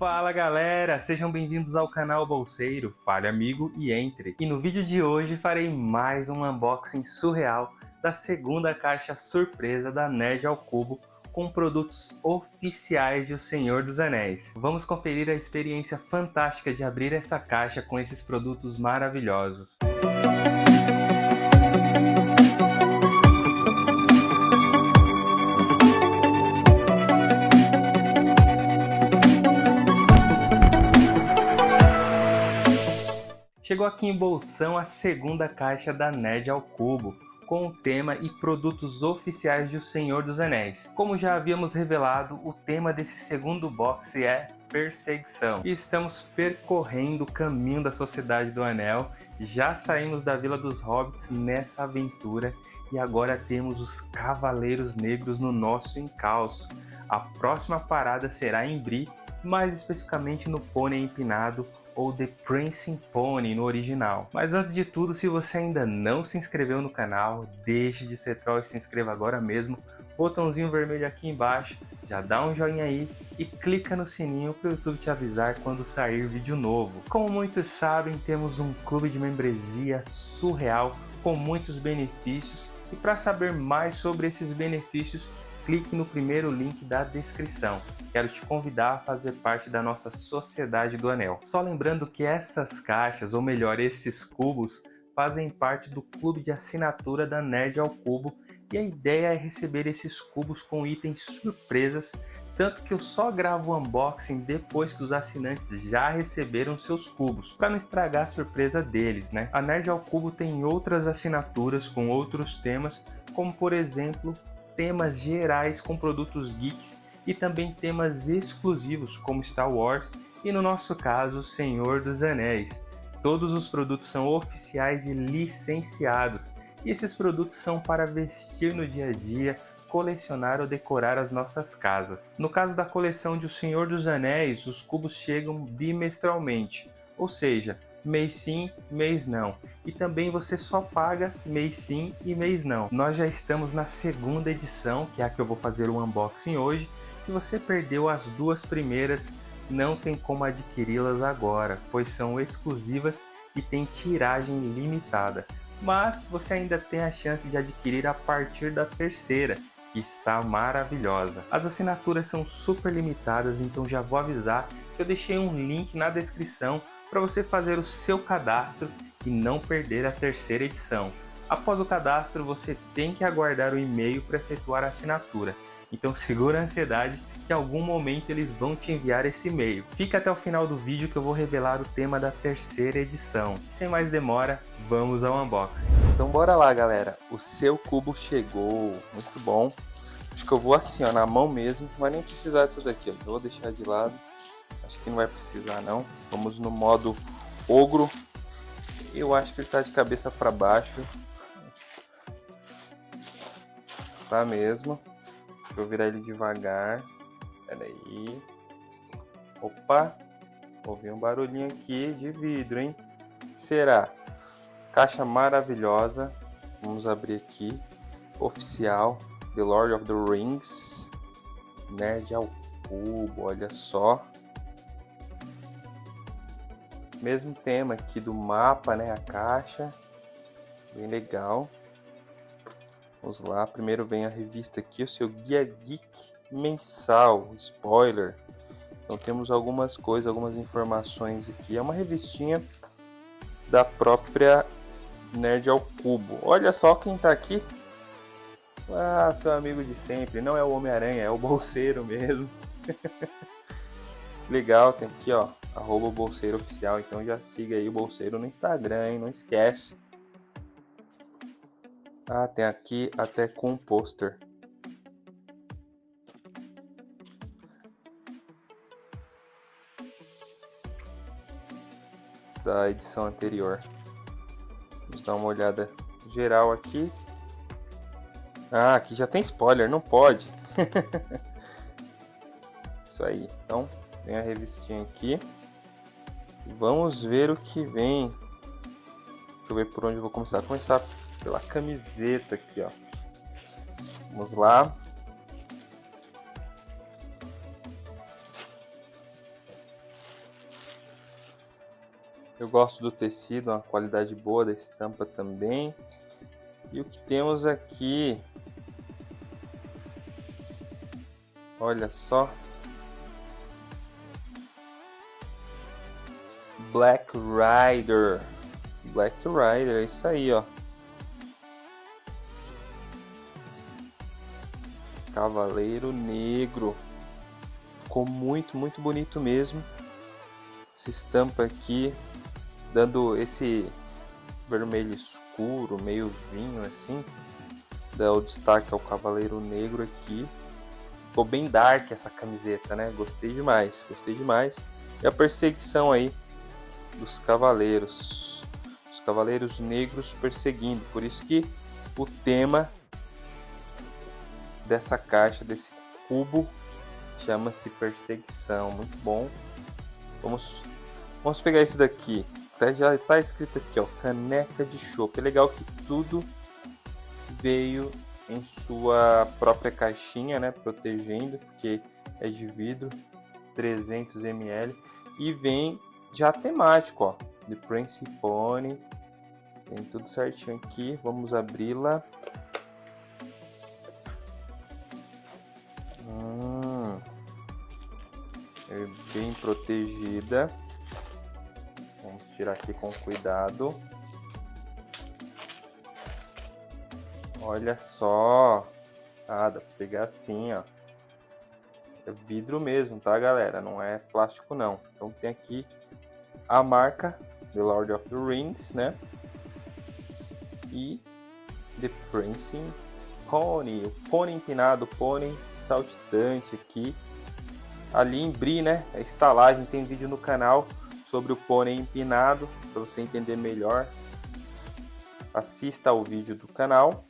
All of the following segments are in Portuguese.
Fala galera, sejam bem-vindos ao canal Bolseiro, fale amigo e entre. E no vídeo de hoje farei mais um unboxing surreal da segunda caixa surpresa da Nerd ao Cubo com produtos oficiais de O Senhor dos Anéis. Vamos conferir a experiência fantástica de abrir essa caixa com esses produtos maravilhosos. Chegou aqui em bolsão a segunda caixa da Nerd ao Cubo, com o tema e produtos oficiais de O Senhor dos Anéis. Como já havíamos revelado, o tema desse segundo box é perseguição. E estamos percorrendo o caminho da Sociedade do Anel, já saímos da Vila dos Hobbits nessa aventura e agora temos os Cavaleiros Negros no nosso encalço. A próxima parada será em Bri, mais especificamente no Pônei Empinado, ou The Prancing Pony no original. Mas antes de tudo, se você ainda não se inscreveu no canal, deixe de ser troll e se inscreva agora mesmo. Botãozinho vermelho aqui embaixo, já dá um joinha aí e clica no sininho para o YouTube te avisar quando sair vídeo novo. Como muitos sabem, temos um clube de membresia surreal com muitos benefícios e para saber mais sobre esses benefícios, clique no primeiro link da descrição. Quero te convidar a fazer parte da nossa Sociedade do Anel. Só lembrando que essas caixas, ou melhor, esses cubos, fazem parte do clube de assinatura da Nerd ao Cubo e a ideia é receber esses cubos com itens surpresas, tanto que eu só gravo o unboxing depois que os assinantes já receberam seus cubos, para não estragar a surpresa deles, né? A Nerd ao Cubo tem outras assinaturas com outros temas, como por exemplo temas gerais com produtos geeks e também temas exclusivos como Star Wars e no nosso caso Senhor dos Anéis. Todos os produtos são oficiais e licenciados e esses produtos são para vestir no dia a dia, colecionar ou decorar as nossas casas. No caso da coleção de O Senhor dos Anéis, os cubos chegam bimestralmente, ou seja, mês sim, mês não. E também você só paga mês sim e mês não. Nós já estamos na segunda edição, que é a que eu vou fazer o unboxing hoje. Se você perdeu as duas primeiras, não tem como adquiri-las agora, pois são exclusivas e tem tiragem limitada. Mas você ainda tem a chance de adquirir a partir da terceira, que está maravilhosa. As assinaturas são super limitadas, então já vou avisar que eu deixei um link na descrição para você fazer o seu cadastro e não perder a terceira edição. Após o cadastro, você tem que aguardar o e-mail para efetuar a assinatura. Então segura a ansiedade que em algum momento eles vão te enviar esse e-mail. Fica até o final do vídeo que eu vou revelar o tema da terceira edição. Sem mais demora, vamos ao unboxing. Então bora lá galera, o seu cubo chegou, muito bom. Acho que eu vou assim ó, na mão mesmo, não vai nem precisar disso daqui, ó. vou deixar de lado. Acho que não vai precisar não. Vamos no modo ogro. Eu acho que ele está de cabeça para baixo. Tá mesmo. Deixa eu virar ele devagar. Pera aí. Opa. Ouvi um barulhinho aqui de vidro, hein? Será? Caixa maravilhosa. Vamos abrir aqui. Oficial. The Lord of the Rings. Nerd ao cubo, olha só. Mesmo tema aqui do mapa, né? A caixa. Bem legal. Vamos lá. Primeiro vem a revista aqui, o seu Guia Geek mensal. Spoiler. Então temos algumas coisas, algumas informações aqui. É uma revistinha da própria Nerd ao Cubo. Olha só quem tá aqui. Ah, seu amigo de sempre. Não é o Homem-Aranha, é o bolseiro mesmo. Legal, tem aqui ó, arroba bolseiro oficial, então já siga aí o bolseiro no Instagram, hein? não esquece. Ah, tem aqui até com pôster. Da edição anterior. Vamos dar uma olhada geral aqui. Ah, aqui já tem spoiler, não pode. Isso aí, então Vem a revistinha aqui. Vamos ver o que vem. Deixa eu ver por onde eu vou começar. Vou começar pela camiseta aqui, ó. Vamos lá. Eu gosto do tecido, uma qualidade boa da estampa também. E o que temos aqui? Olha só, Black Rider. Black Rider, é isso aí, ó. Cavaleiro Negro. Ficou muito, muito bonito mesmo. Essa estampa aqui, dando esse vermelho escuro, meio vinho assim. Dá o destaque ao Cavaleiro Negro aqui. Ficou bem dark essa camiseta, né? Gostei demais, gostei demais. E a perseguição aí dos cavaleiros. Os cavaleiros negros perseguindo. Por isso que o tema dessa caixa, desse cubo, chama-se perseguição. Muito bom. Vamos, vamos pegar esse daqui. Tá, já está escrito aqui, ó, caneca de chopp. É legal que tudo veio em sua própria caixinha, né, protegendo, porque é de vidro, 300 ml e vem já temático, ó, de Prince Pony. Tem tudo certinho aqui. Vamos abri-la. Hum, é bem protegida. Vamos tirar aqui com cuidado. Olha só. Ah, dá pra pegar assim, ó. É vidro mesmo, tá, galera? Não é plástico, não. Então tem aqui a marca The Lord of the Rings, né? E The Prancing Pony, o pônei empinado, pônei saltitante aqui. Ali em Bri, né? A estalagem tem vídeo no canal sobre o pônei empinado, para você entender melhor. Assista ao vídeo do canal.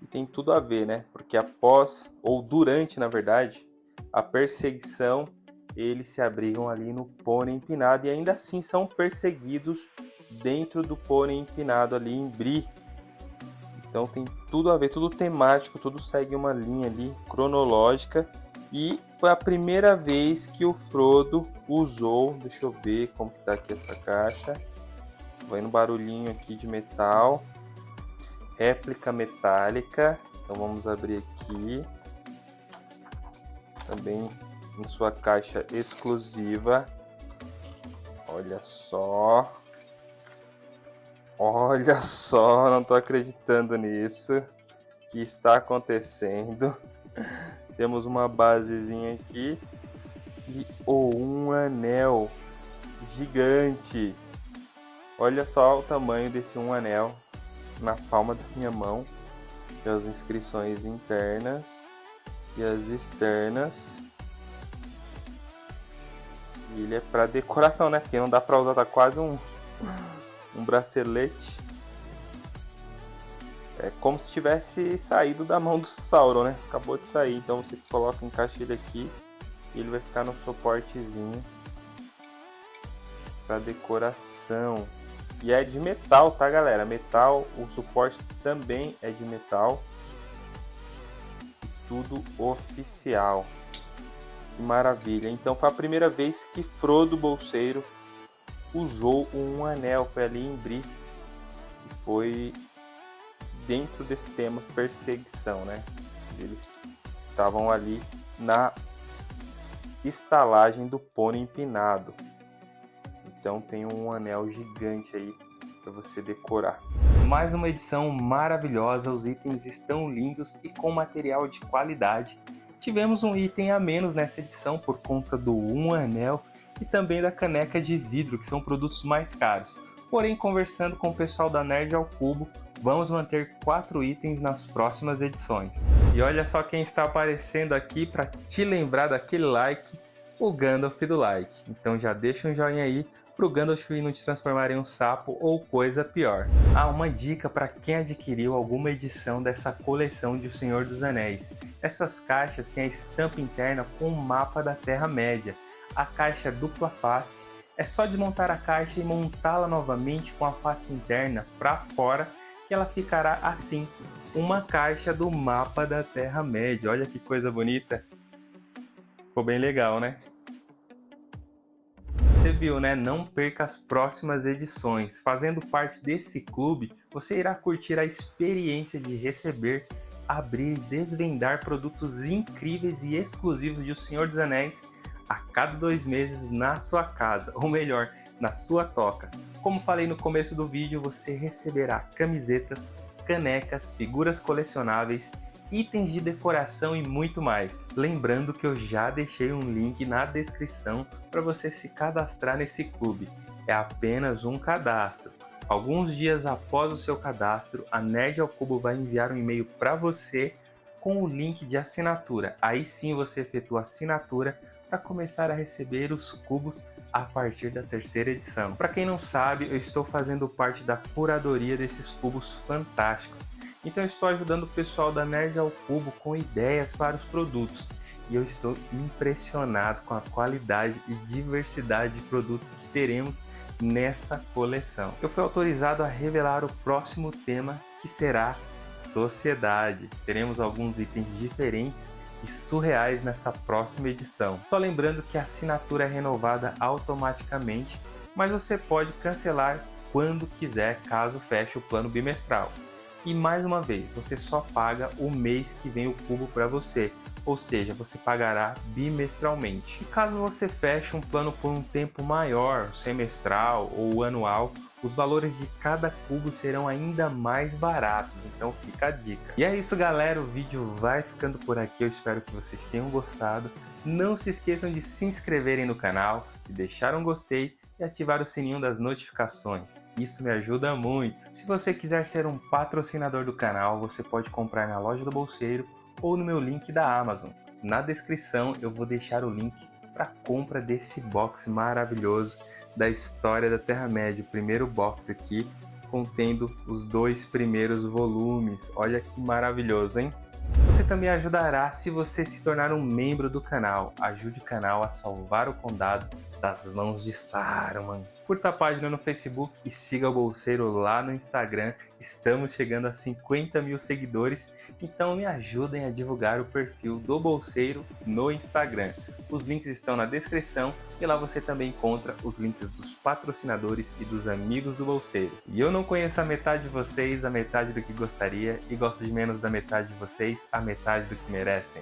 E tem tudo a ver, né? Porque após, ou durante, na verdade, a perseguição eles se abrigam ali no pônei empinado e ainda assim são perseguidos dentro do pônei empinado ali em Bri. Então tem tudo a ver, tudo temático, tudo segue uma linha ali cronológica. E foi a primeira vez que o Frodo usou, deixa eu ver como que tá aqui essa caixa. Vai no barulhinho aqui de metal. Réplica metálica. Então vamos abrir aqui. Também em sua caixa exclusiva. Olha só. Olha só, não tô acreditando nisso. que está acontecendo? Temos uma basezinha aqui e oh, um anel gigante. Olha só o tamanho desse um anel na palma da minha mão. As inscrições internas e as externas. E ele é para decoração, né? Porque não dá para usar, tá quase um, um bracelete. É como se tivesse saído da mão do Sauron, né? Acabou de sair, então você coloca, encaixa ele aqui e ele vai ficar no suportezinho para decoração. E é de metal, tá galera? Metal, o suporte também é de metal. Tudo oficial. Que maravilha. Então foi a primeira vez que Frodo Bolseiro usou um anel. Foi ali em Bri. E foi dentro desse tema perseguição, né? Eles estavam ali na estalagem do pônei empinado. Então tem um anel gigante aí para você decorar. Mais uma edição maravilhosa, os itens estão lindos e com material de qualidade Tivemos um item a menos nessa edição por conta do Um Anel e também da caneca de vidro, que são produtos mais caros. Porém, conversando com o pessoal da Nerd ao Cubo, vamos manter quatro itens nas próximas edições. E olha só quem está aparecendo aqui para te lembrar daquele like, o Gandalf do like. Então já deixa um joinha aí para o Gandalf não te transformar em um sapo ou coisa pior. Ah, uma dica para quem adquiriu alguma edição dessa coleção de O Senhor dos Anéis. Essas caixas têm a estampa interna com o mapa da Terra-média. A caixa dupla face, é só desmontar a caixa e montá-la novamente com a face interna para fora que ela ficará assim, uma caixa do mapa da Terra-média. Olha que coisa bonita! Ficou bem legal, né? Viu, né? Não perca as próximas edições. Fazendo parte desse clube, você irá curtir a experiência de receber, abrir e desvendar produtos incríveis e exclusivos de O Senhor dos Anéis a cada dois meses na sua casa, ou melhor, na sua toca. Como falei no começo do vídeo, você receberá camisetas, canecas, figuras colecionáveis itens de decoração e muito mais. Lembrando que eu já deixei um link na descrição para você se cadastrar nesse clube. É apenas um cadastro. Alguns dias após o seu cadastro, a Nerd ao Cubo vai enviar um e-mail para você com o link de assinatura. Aí sim você efetua a assinatura para começar a receber os cubos a partir da terceira edição. Para quem não sabe, eu estou fazendo parte da curadoria desses cubos fantásticos então estou ajudando o pessoal da Nerd ao Cubo com ideias para os produtos. E eu estou impressionado com a qualidade e diversidade de produtos que teremos nessa coleção. Eu fui autorizado a revelar o próximo tema que será sociedade. Teremos alguns itens diferentes e surreais nessa próxima edição. Só lembrando que a assinatura é renovada automaticamente, mas você pode cancelar quando quiser caso feche o plano bimestral. E mais uma vez, você só paga o mês que vem o cubo para você, ou seja, você pagará bimestralmente. E caso você feche um plano por um tempo maior, semestral ou anual, os valores de cada cubo serão ainda mais baratos, então fica a dica. E é isso galera, o vídeo vai ficando por aqui, eu espero que vocês tenham gostado. Não se esqueçam de se inscreverem no canal, de deixar um gostei e ativar o sininho das notificações. Isso me ajuda muito. Se você quiser ser um patrocinador do canal, você pode comprar na loja do Bolseiro ou no meu link da Amazon. Na descrição eu vou deixar o link para compra desse box maravilhoso da história da Terra-média, o primeiro box aqui contendo os dois primeiros volumes. Olha que maravilhoso, hein? Você também ajudará se você se tornar um membro do canal. Ajude o canal a salvar o condado das mãos de Saruman. Curta a página no Facebook e siga o Bolseiro lá no Instagram. Estamos chegando a 50 mil seguidores, então me ajudem a divulgar o perfil do Bolseiro no Instagram. Os links estão na descrição e lá você também encontra os links dos patrocinadores e dos amigos do Bolseiro. E eu não conheço a metade de vocês, a metade do que gostaria, e gosto de menos da metade de vocês, a metade do que merecem.